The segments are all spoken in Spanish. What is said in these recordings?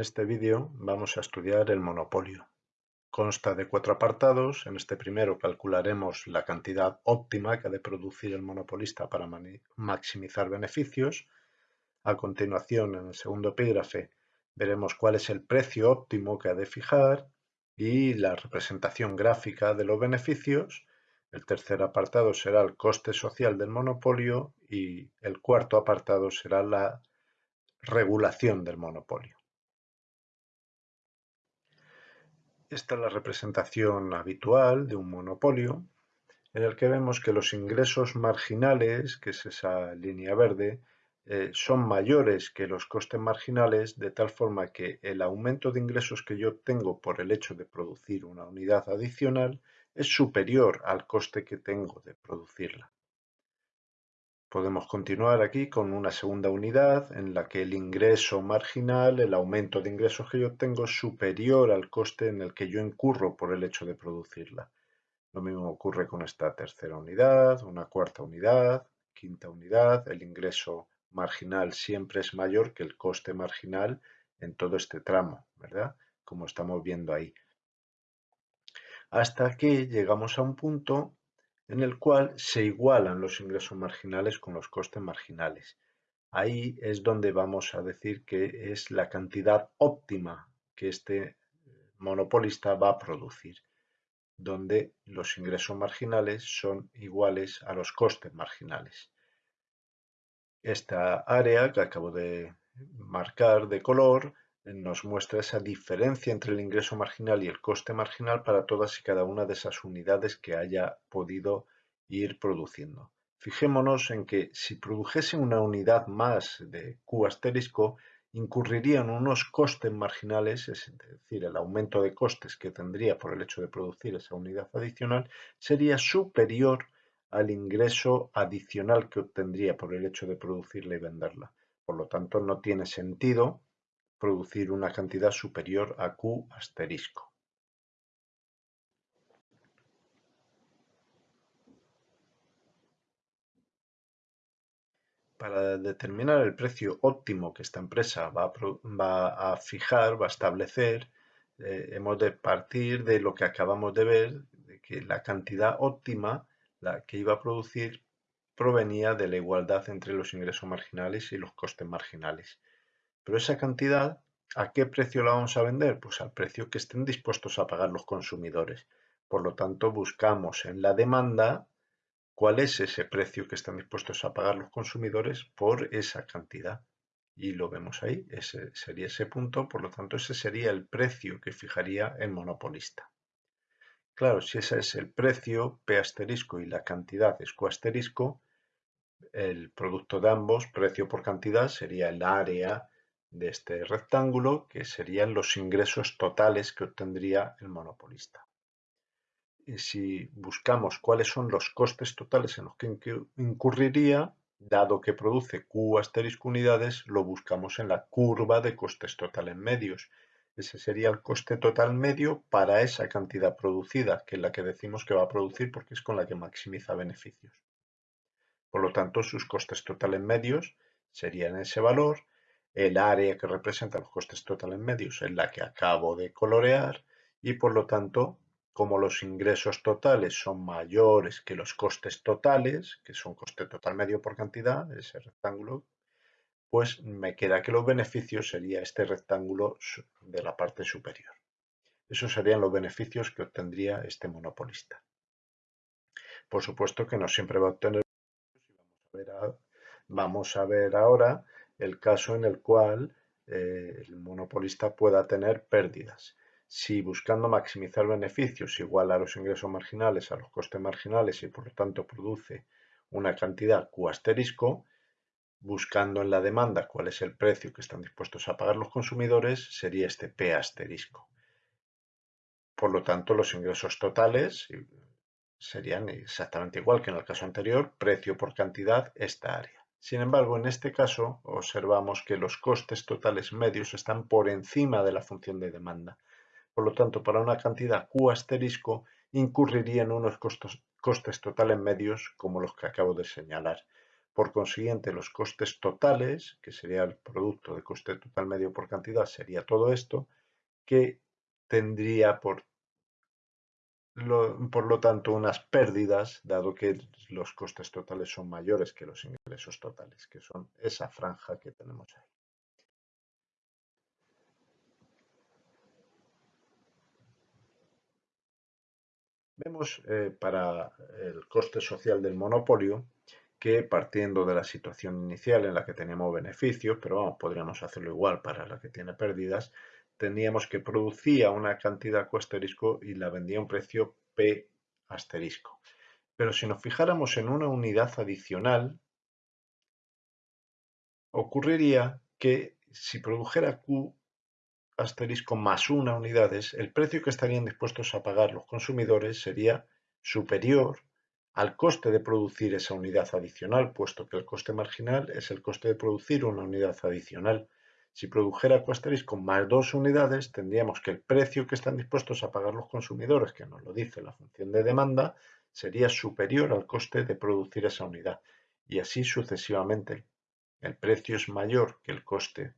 En este vídeo vamos a estudiar el monopolio. Consta de cuatro apartados. En este primero calcularemos la cantidad óptima que ha de producir el monopolista para maximizar beneficios. A continuación, en el segundo epígrafe, veremos cuál es el precio óptimo que ha de fijar y la representación gráfica de los beneficios. El tercer apartado será el coste social del monopolio y el cuarto apartado será la regulación del monopolio. Esta es la representación habitual de un monopolio en el que vemos que los ingresos marginales, que es esa línea verde, eh, son mayores que los costes marginales de tal forma que el aumento de ingresos que yo tengo por el hecho de producir una unidad adicional es superior al coste que tengo de producirla. Podemos continuar aquí con una segunda unidad en la que el ingreso marginal, el aumento de ingresos que yo tengo es superior al coste en el que yo incurro por el hecho de producirla. Lo mismo ocurre con esta tercera unidad, una cuarta unidad, quinta unidad. El ingreso marginal siempre es mayor que el coste marginal en todo este tramo, ¿verdad? Como estamos viendo ahí. Hasta que llegamos a un punto en el cual se igualan los ingresos marginales con los costes marginales. Ahí es donde vamos a decir que es la cantidad óptima que este monopolista va a producir, donde los ingresos marginales son iguales a los costes marginales. Esta área que acabo de marcar de color nos muestra esa diferencia entre el ingreso marginal y el coste marginal para todas y cada una de esas unidades que haya podido ir produciendo. Fijémonos en que si produjese una unidad más de Q asterisco, incurrirían unos costes marginales, es decir, el aumento de costes que tendría por el hecho de producir esa unidad adicional, sería superior al ingreso adicional que obtendría por el hecho de producirla y venderla. Por lo tanto, no tiene sentido producir una cantidad superior a Q asterisco. Para determinar el precio óptimo que esta empresa va a, fijar, va a establecer, eh, hemos de partir de lo que acabamos de ver, de que la cantidad óptima la que iba a producir provenía de la igualdad entre los ingresos marginales y los costes marginales. Pero esa cantidad, ¿a qué precio la vamos a vender? Pues al precio que estén dispuestos a pagar los consumidores. Por lo tanto, buscamos en la demanda cuál es ese precio que están dispuestos a pagar los consumidores por esa cantidad. Y lo vemos ahí, ese sería ese punto, por lo tanto ese sería el precio que fijaría el monopolista. Claro, si ese es el precio, P asterisco y la cantidad es Q asterisco, el producto de ambos, precio por cantidad, sería el área de este rectángulo, que serían los ingresos totales que obtendría el monopolista. Y si buscamos cuáles son los costes totales en los que incurriría, dado que produce Q asterisco unidades, lo buscamos en la curva de costes totales medios. Ese sería el coste total medio para esa cantidad producida, que es la que decimos que va a producir porque es con la que maximiza beneficios. Por lo tanto, sus costes totales medios serían ese valor el área que representa los costes totales medios es la que acabo de colorear y por lo tanto, como los ingresos totales son mayores que los costes totales, que son coste total medio por cantidad, ese rectángulo, pues me queda que los beneficios sería este rectángulo de la parte superior. Esos serían los beneficios que obtendría este monopolista. Por supuesto que no siempre va a obtener vamos a ver ahora el caso en el cual eh, el monopolista pueda tener pérdidas. Si buscando maximizar beneficios igual a los ingresos marginales a los costes marginales y por lo tanto produce una cantidad Q asterisco, buscando en la demanda cuál es el precio que están dispuestos a pagar los consumidores, sería este P asterisco. Por lo tanto, los ingresos totales serían exactamente igual que en el caso anterior, precio por cantidad, esta área. Sin embargo, en este caso observamos que los costes totales medios están por encima de la función de demanda. Por lo tanto, para una cantidad Q asterisco incurrirían unos costes totales medios como los que acabo de señalar. Por consiguiente, los costes totales, que sería el producto de coste total medio por cantidad, sería todo esto, que tendría por por lo tanto, unas pérdidas, dado que los costes totales son mayores que los ingresos totales, que son esa franja que tenemos ahí. Vemos eh, para el coste social del monopolio que partiendo de la situación inicial en la que tenemos beneficios, pero vamos, podríamos hacerlo igual para la que tiene pérdidas, teníamos que producía una cantidad Q asterisco y la vendía a un precio P asterisco. Pero si nos fijáramos en una unidad adicional, ocurriría que si produjera Q asterisco más una unidades, el precio que estarían dispuestos a pagar los consumidores sería superior al coste de producir esa unidad adicional, puesto que el coste marginal es el coste de producir una unidad adicional. Si produjera con más dos unidades, tendríamos que el precio que están dispuestos a pagar los consumidores, que nos lo dice la función de demanda, sería superior al coste de producir esa unidad. Y así sucesivamente. El precio es mayor que el coste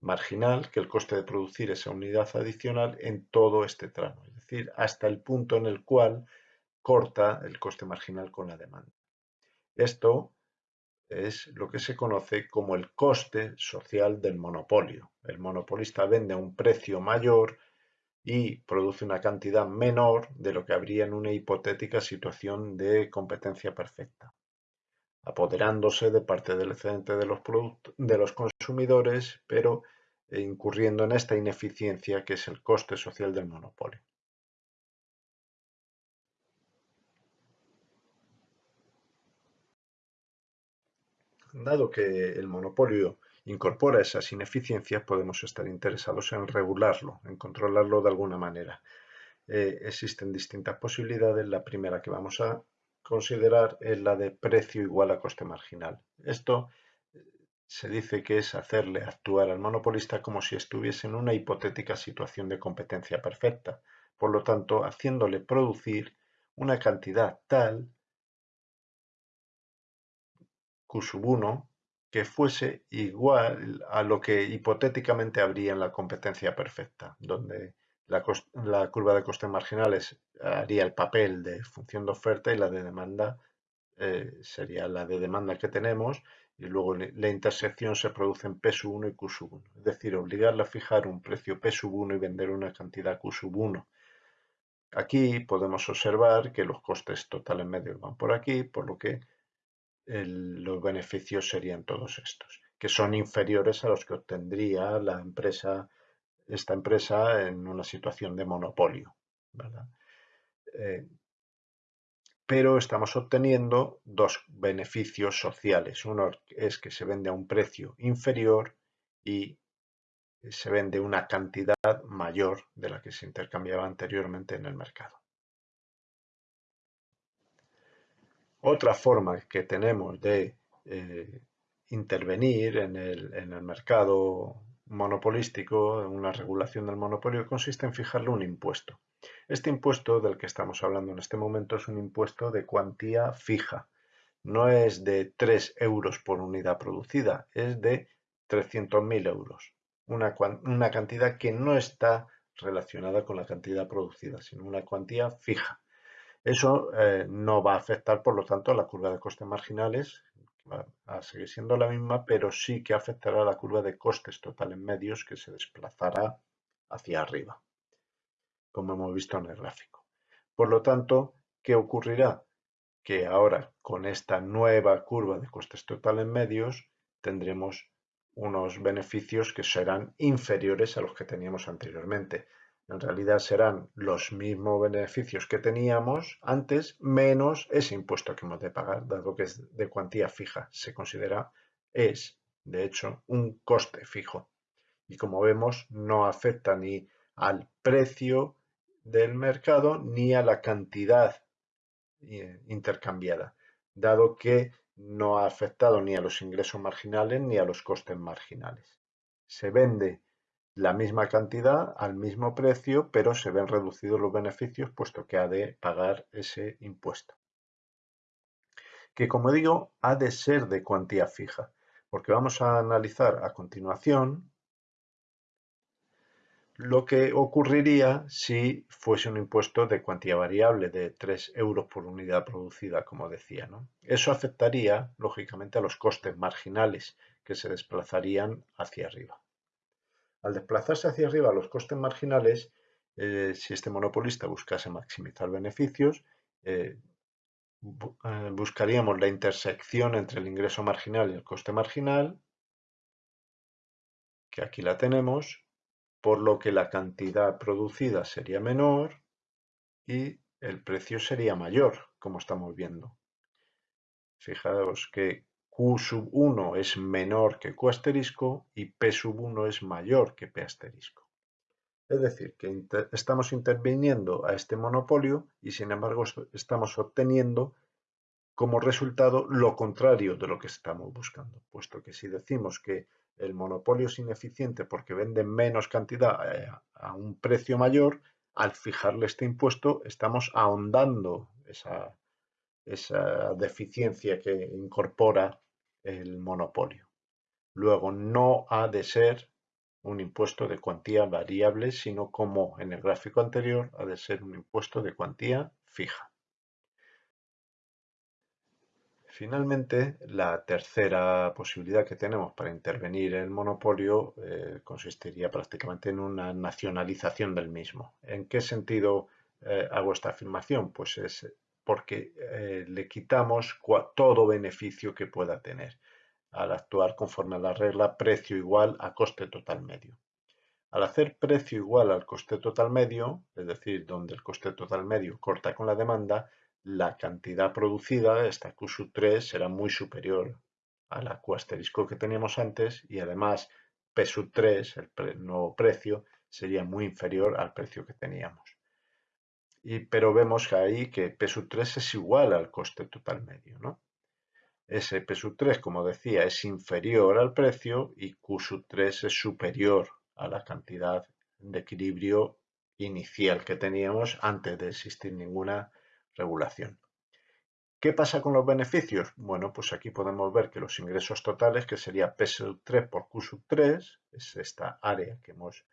marginal, que el coste de producir esa unidad adicional en todo este tramo. Es decir, hasta el punto en el cual corta el coste marginal con la demanda. Esto es lo que se conoce como el coste social del monopolio. El monopolista vende a un precio mayor y produce una cantidad menor de lo que habría en una hipotética situación de competencia perfecta, apoderándose de parte del excedente de los, consumidores, pero incurriendo en esta ineficiencia que es el coste social del monopolio. Dado que el monopolio incorpora esas ineficiencias, podemos estar interesados en regularlo, en controlarlo de alguna manera. Eh, existen distintas posibilidades. La primera que vamos a considerar es la de precio igual a coste marginal. Esto eh, se dice que es hacerle actuar al monopolista como si estuviese en una hipotética situación de competencia perfecta, por lo tanto haciéndole producir una cantidad tal 1 que fuese igual a lo que hipotéticamente habría en la competencia perfecta, donde la, curva de costes marginales haría el papel de función de oferta y la de demanda eh, sería la de demanda que tenemos y luego la intersección se produce en P 1 y Q 1. Es decir, obligarle a fijar un precio P 1 y vender una cantidad Q 1. Aquí podemos observar que los costes totales medios van por aquí, por lo que los beneficios serían todos estos, que son inferiores a los que obtendría la empresa, esta empresa en una situación de monopolio. Eh, pero estamos obteniendo dos beneficios sociales. Uno es que se vende a un precio inferior y se vende una cantidad mayor de la que se intercambiaba anteriormente en el mercado. Otra forma que tenemos de eh, intervenir en el, mercado monopolístico, en una regulación del monopolio, consiste en fijarle un impuesto. Este impuesto del que estamos hablando en este momento es un impuesto de cuantía fija. No es de 3 euros por unidad producida, es de 300.000 euros. Una, una cantidad que no está relacionada con la cantidad producida, sino una cuantía fija. Eso eh, no va a afectar, por lo tanto, a la curva de costes marginales, va a seguir siendo la misma, pero sí que afectará a la curva de costes totales medios que se desplazará hacia arriba, como hemos visto en el gráfico. Por lo tanto, ¿qué ocurrirá? Que ahora con esta nueva curva de costes totales medios tendremos unos beneficios que serán inferiores a los que teníamos anteriormente en realidad serán los mismos beneficios que teníamos antes menos ese impuesto que hemos de pagar, dado que es de cuantía fija. Se considera, es, de hecho, un coste fijo. Y como vemos, no afecta ni al precio del mercado ni a la cantidad eh, intercambiada, dado que no ha afectado ni a los ingresos marginales ni a los costes marginales. Se vende la misma cantidad al mismo precio, pero se ven reducidos los beneficios puesto que ha de pagar ese impuesto. que como digo, ha de ser de cuantía fija, porque vamos a analizar a continuación lo que ocurriría si fuese un impuesto de cuantía variable de 3 euros por unidad producida, como decía. Eso afectaría, lógicamente, a los costes marginales que se desplazarían hacia arriba. Al desplazarse hacia arriba los costes marginales, eh, si este monopolista buscase maximizar beneficios, eh, eh, buscaríamos la intersección entre el ingreso marginal y el coste marginal, que aquí la tenemos, por lo que la cantidad producida sería menor y el precio sería mayor, como estamos viendo. Fijaos que Q sub 1 es menor que Q asterisco y P sub 1 es mayor que P asterisco. Es decir, que estamos interviniendo a este monopolio y sin embargo estamos obteniendo como resultado lo contrario de lo que estamos buscando, puesto que si decimos que el monopolio es ineficiente porque vende menos cantidad eh, a un precio mayor, al fijarle este impuesto estamos ahondando esa, esa deficiencia que incorpora el monopolio. Luego, no ha de ser un impuesto de cuantía variable, sino como en el gráfico anterior, ha de ser un impuesto de cuantía fija. Finalmente, la tercera posibilidad que tenemos para intervenir en el monopolio eh, consistiría prácticamente en una nacionalización del mismo. ¿En qué sentido eh, hago esta afirmación? Pues es porque eh, le quitamos todo beneficio que pueda tener al actuar conforme a la regla precio igual a coste total medio. Al hacer precio igual al coste total medio, es decir, donde el coste total medio corta con la demanda, la cantidad producida, esta Q 3, será muy superior a la Q asterisco que teníamos antes y además P 3, el nuevo precio, sería muy inferior al precio que teníamos. Y, pero vemos ahí que P 3 es igual al coste total medio. ¿no? Ese P 3, como decía, es inferior al precio y Q 3 es superior a la cantidad de equilibrio inicial que teníamos antes de existir ninguna regulación. ¿Qué pasa con los beneficios? Bueno, pues aquí podemos ver que los ingresos totales, que sería P 3 por Q 3, es esta área que hemos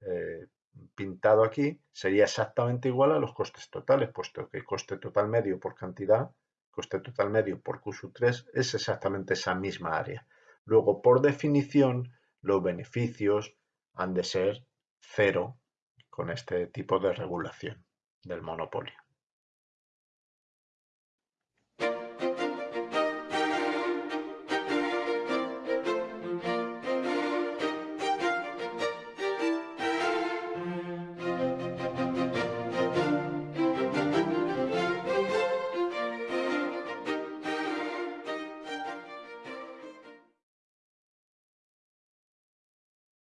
eh, pintado aquí, sería exactamente igual a los costes totales, puesto que coste total medio por cantidad, coste total medio por Q 3 es exactamente esa misma área. Luego, por definición, los beneficios han de ser cero con este tipo de regulación del monopolio.